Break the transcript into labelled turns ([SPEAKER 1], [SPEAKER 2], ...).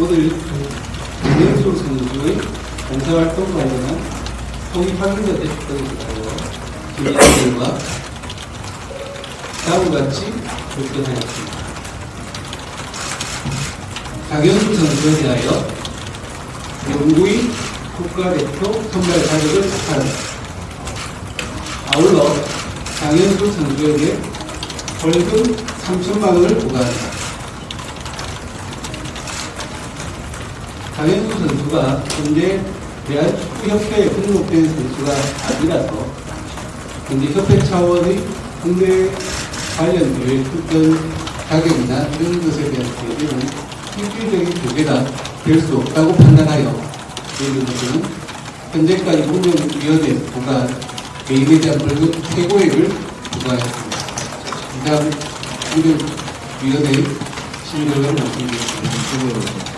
[SPEAKER 1] 오늘 김영수 선수의 봉사활동 관련한 확인자 대표를 위하여 김영수와 다음과 같이 결정하였습니다. 강현수 선수에 대하여 영구히 국가대표 선발 자격을 축하합니다. 아울러 강현수 선수에게 벌금 3천만 원을 부과합니다. 강현수 선수가 현재 대한 축구협회에 등록된 선수가 아니라서 현재 협회 차원의 국내 관련 대회 출전 자격이나 이런 것에 대한 대비는 실질적인 교제가 될 수 없다고 판단하여 이런 것은 현재까지 운영위원회 부과 개인에 대한 벌금 최고액을 부과했습니다. 이 다음 운영위원회 심의를 말씀드리겠습니다.